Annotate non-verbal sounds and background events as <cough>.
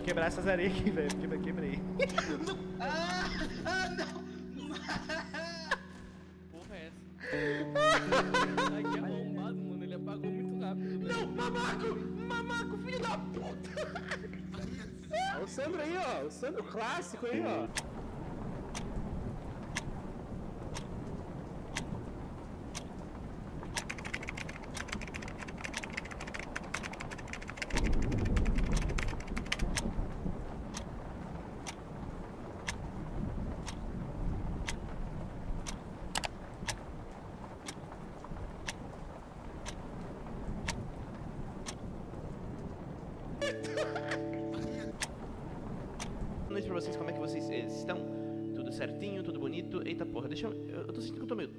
quebrar essas areias aqui, velho. Quebrei, quebrei. Ah, <laughs> ah, não! Porra é essa? Ai, que arrombado, mano. Ele apagou muito rápido. velho. Não, mamaco! Mamaco, filho da puta! Olha o Sandro aí, ó. O Sandro clássico aí, ó. porra, deixa eu. Eu tô sentindo que eu tô meio.